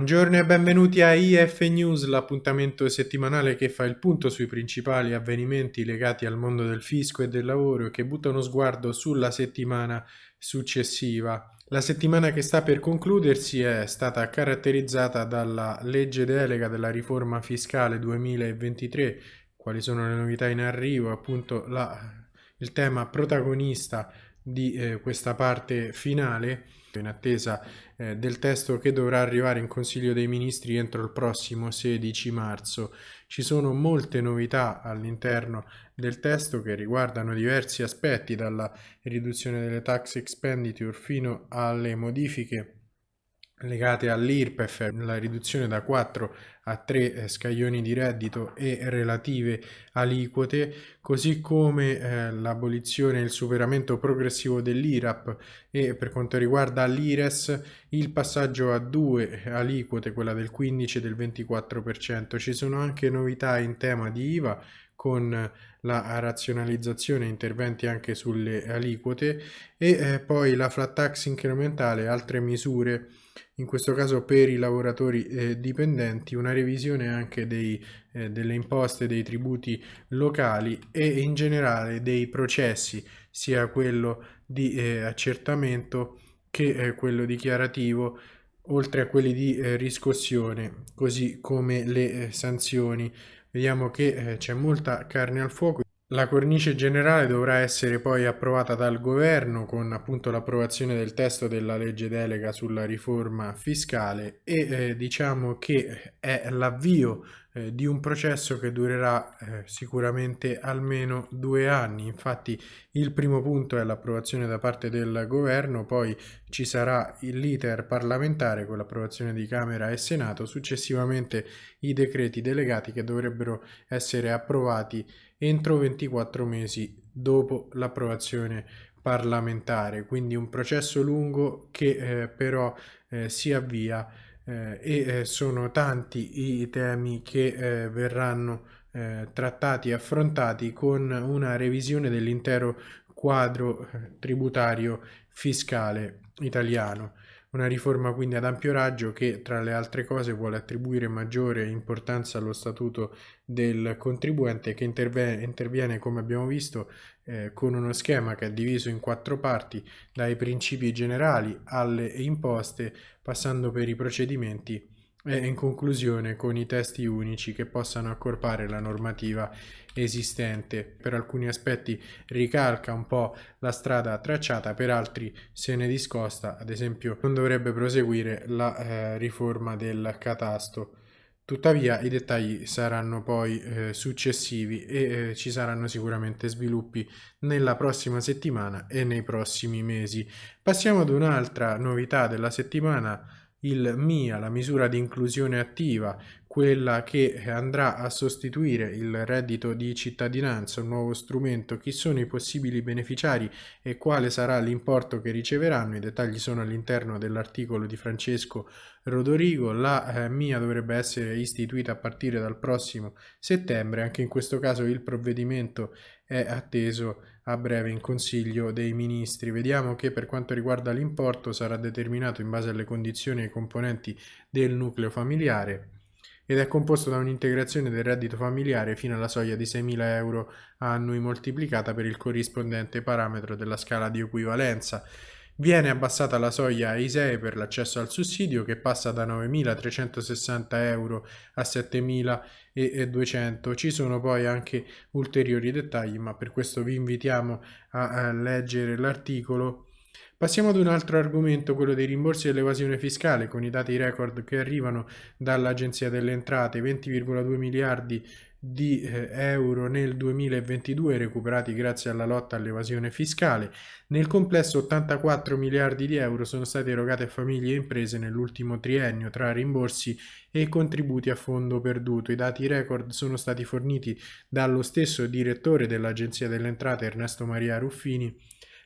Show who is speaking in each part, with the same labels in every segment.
Speaker 1: Buongiorno e benvenuti a IF News, l'appuntamento settimanale che fa il punto sui principali avvenimenti legati al mondo del fisco e del lavoro e che butta uno sguardo sulla settimana successiva. La settimana che sta per concludersi è stata caratterizzata dalla legge delega della riforma fiscale 2023, quali sono le novità in arrivo, appunto la, il tema protagonista di eh, questa parte finale in attesa eh, del testo che dovrà arrivare in Consiglio dei Ministri entro il prossimo 16 marzo. Ci sono molte novità all'interno del testo che riguardano diversi aspetti, dalla riduzione delle tax expenditure fino alle modifiche legate all'IRPEF, la riduzione da 4 a 3 eh, scaglioni di reddito e relative aliquote, così come eh, l'abolizione e il superamento progressivo dell'IRAP e per quanto riguarda l'IRES il passaggio a due aliquote, quella del 15 e del 24%. Ci sono anche novità in tema di IVA con la razionalizzazione interventi anche sulle aliquote e eh, poi la flat tax incrementale altre misure in questo caso per i lavoratori eh, dipendenti, una revisione anche dei, eh, delle imposte, dei tributi locali e in generale dei processi, sia quello di eh, accertamento che eh, quello dichiarativo, oltre a quelli di eh, riscossione, così come le sanzioni. Vediamo che c'è molta carne al fuoco. La cornice generale dovrà essere poi approvata dal governo con appunto l'approvazione del testo della legge delega sulla riforma fiscale e eh, diciamo che è l'avvio eh, di un processo che durerà eh, sicuramente almeno due anni. Infatti il primo punto è l'approvazione da parte del governo, poi ci sarà l'iter parlamentare con l'approvazione di Camera e Senato, successivamente i decreti delegati che dovrebbero essere approvati entro 24 mesi dopo l'approvazione parlamentare, quindi un processo lungo che eh, però eh, si avvia eh, e eh, sono tanti i temi che eh, verranno eh, trattati e affrontati con una revisione dell'intero quadro tributario fiscale italiano. Una riforma quindi ad ampio raggio che tra le altre cose vuole attribuire maggiore importanza allo statuto del contribuente che interviene, interviene come abbiamo visto eh, con uno schema che è diviso in quattro parti dai principi generali alle imposte passando per i procedimenti e in conclusione con i testi unici che possano accorpare la normativa esistente. Per alcuni aspetti ricalca un po' la strada tracciata, per altri se ne discosta, ad esempio non dovrebbe proseguire la eh, riforma del catasto. Tuttavia i dettagli saranno poi eh, successivi e eh, ci saranno sicuramente sviluppi nella prossima settimana e nei prossimi mesi. Passiamo ad un'altra novità della settimana il MIA, la misura di inclusione attiva, quella che andrà a sostituire il reddito di cittadinanza, un nuovo strumento, chi sono i possibili beneficiari e quale sarà l'importo che riceveranno, i dettagli sono all'interno dell'articolo di Francesco Rodorigo, la eh, MIA dovrebbe essere istituita a partire dal prossimo settembre, anche in questo caso il provvedimento è atteso a breve in Consiglio dei Ministri. Vediamo che per quanto riguarda l'importo sarà determinato in base alle condizioni e ai componenti del nucleo familiare ed è composto da un'integrazione del reddito familiare fino alla soglia di 6.000 euro annui moltiplicata per il corrispondente parametro della scala di equivalenza. Viene abbassata la soglia ISEE per l'accesso al sussidio che passa da 9.360 euro a 7.200. Ci sono poi anche ulteriori dettagli, ma per questo vi invitiamo a, leggere l'articolo. Passiamo ad un altro argomento, quello dei rimborsi dell'evasione fiscale, con i dati record che arrivano dall'Agenzia delle Entrate, 20,2 miliardi di eh, euro nel 2022 recuperati grazie alla lotta all'evasione fiscale. Nel complesso 84 miliardi di euro sono stati erogati a famiglie e imprese nell'ultimo triennio tra rimborsi e contributi a fondo perduto. I dati record sono stati forniti dallo stesso direttore dell'Agenzia delle Entrate Ernesto Maria Ruffini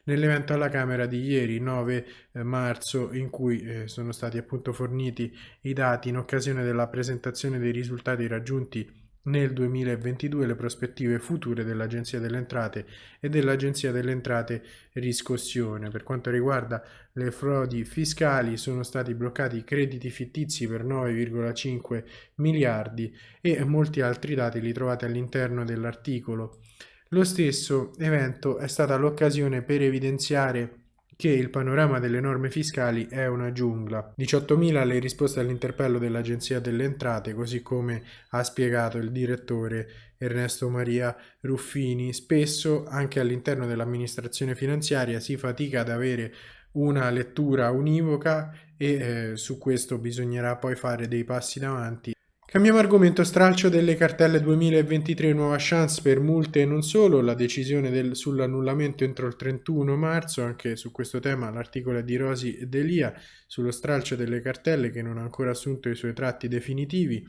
Speaker 1: nell'evento alla Camera di ieri 9 eh, marzo in cui eh, sono stati appunto forniti i dati in occasione della presentazione dei risultati raggiunti nel 2022 le prospettive future dell'Agenzia delle Entrate e dell'Agenzia delle Entrate Riscossione. Per quanto riguarda le frodi fiscali sono stati bloccati crediti fittizi per 9,5 miliardi e molti altri dati li trovate all'interno dell'articolo. Lo stesso evento è stata l'occasione per evidenziare che il panorama delle norme fiscali è una giungla. 18.000 le risposte all'interpello dell'Agenzia delle Entrate, così come ha spiegato il direttore Ernesto Maria Ruffini. Spesso anche all'interno dell'amministrazione finanziaria si fatica ad avere una lettura univoca e eh, su questo bisognerà poi fare dei passi davanti Cambiamo argomento, stralcio delle cartelle 2023, nuova chance per multe e non solo, la decisione sull'annullamento entro il 31 marzo, anche su questo tema l'articolo di Rosi e Delia, sullo stralcio delle cartelle che non ha ancora assunto i suoi tratti definitivi.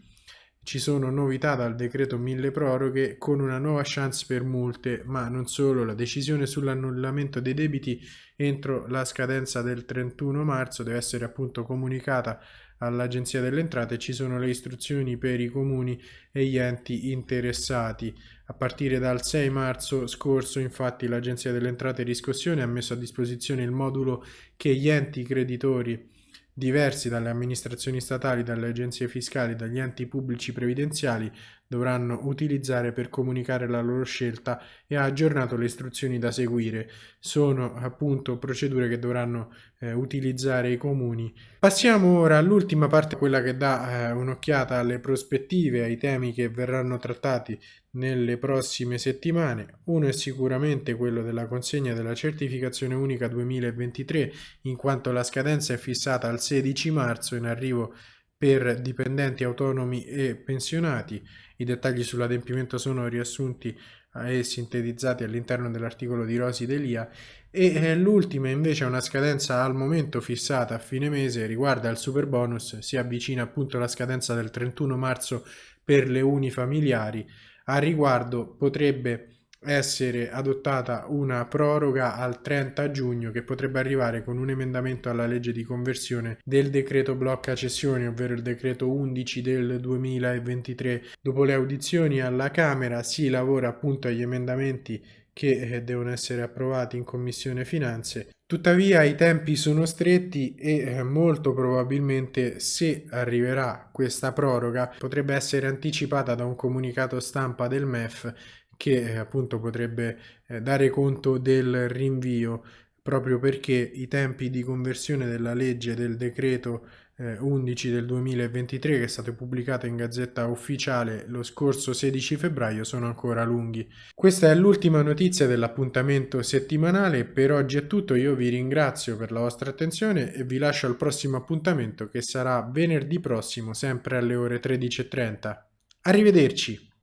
Speaker 1: Ci sono novità dal decreto mille proroghe con una nuova chance per multe, ma non solo, la decisione sull'annullamento dei debiti entro la scadenza del 31 marzo deve essere appunto comunicata all'Agenzia delle Entrate ci sono le istruzioni per i comuni e gli enti interessati. A partire dal 6 marzo scorso infatti l'Agenzia delle Entrate e Riscossione ha messo a disposizione il modulo che gli enti creditori diversi dalle amministrazioni statali, dalle agenzie fiscali, dagli enti pubblici previdenziali dovranno utilizzare per comunicare la loro scelta e ha aggiornato le istruzioni da seguire. Sono appunto procedure che dovranno eh, utilizzare i comuni. Passiamo ora all'ultima parte, quella che dà eh, un'occhiata alle prospettive, ai temi che verranno trattati nelle prossime settimane. Uno è sicuramente quello della consegna della certificazione unica 2023, in quanto la scadenza è fissata al 16 marzo in arrivo per dipendenti autonomi e pensionati. I dettagli sull'adempimento sono riassunti e sintetizzati all'interno dell'articolo di Rosi Delia. E eh, l'ultima invece è una scadenza al momento fissata a fine mese riguarda il super bonus si avvicina appunto la scadenza del 31 marzo per le unifamiliari a riguardo potrebbe essere adottata una proroga al 30 giugno che potrebbe arrivare con un emendamento alla legge di conversione del decreto blocca cessioni, ovvero il decreto 11 del 2023. Dopo le audizioni alla Camera si lavora appunto agli emendamenti che eh, devono essere approvati in Commissione Finanze. Tuttavia i tempi sono stretti e eh, molto probabilmente se arriverà questa proroga potrebbe essere anticipata da un comunicato stampa del MEF che eh, appunto potrebbe eh, dare conto del rinvio proprio perché i tempi di conversione della legge del decreto eh, 11 del 2023 che è stato pubblicato in gazzetta ufficiale lo scorso 16 febbraio sono ancora lunghi. Questa è l'ultima notizia dell'appuntamento settimanale, per oggi è tutto, io vi ringrazio per la vostra attenzione e vi lascio al prossimo appuntamento che sarà venerdì prossimo sempre alle ore 13.30. Arrivederci!